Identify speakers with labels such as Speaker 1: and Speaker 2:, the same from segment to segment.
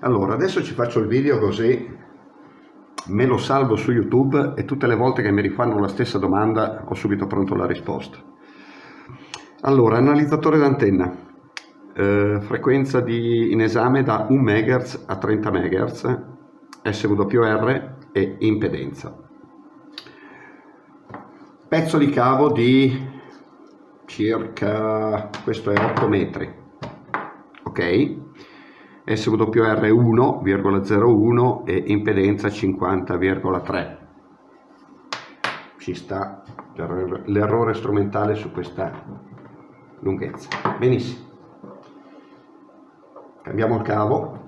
Speaker 1: Allora, adesso ci faccio il video così me lo salvo su YouTube e tutte le volte che mi rifanno la stessa domanda ho subito pronto la risposta. Allora, analizzatore d'antenna, eh, frequenza di, in esame da 1 MHz a 30 MHz, SWR e impedenza. Pezzo di cavo di circa, questo è 8 metri, ok? SWR 1,01 e impedenza 50,3 ci sta l'errore strumentale su questa lunghezza. Benissimo. Cambiamo il cavo.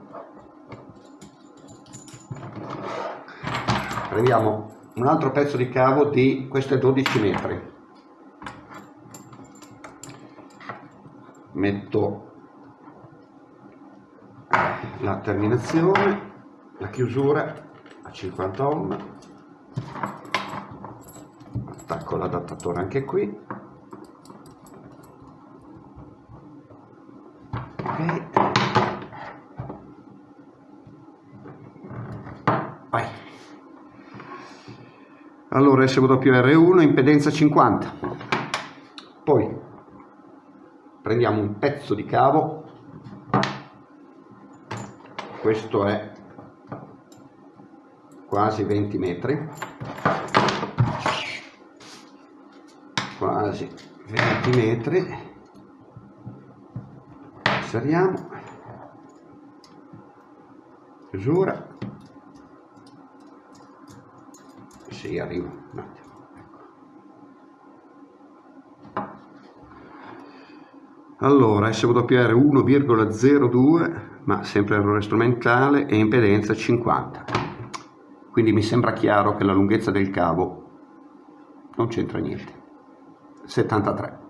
Speaker 1: Prendiamo un altro pezzo di cavo di questo è 12 metri. Metto la terminazione, la chiusura a 50 ohm, attacco l'adattatore anche qui, ok, vai. Allora SWR1, impedenza 50, poi prendiamo un pezzo di cavo questo è quasi 20 metri. Quasi 20 metri. Inseriamo. Chiusura. Si arriva un attimo. Allora SWR 1,02 ma sempre errore strumentale e impedenza 50 quindi mi sembra chiaro che la lunghezza del cavo non c'entra niente. 73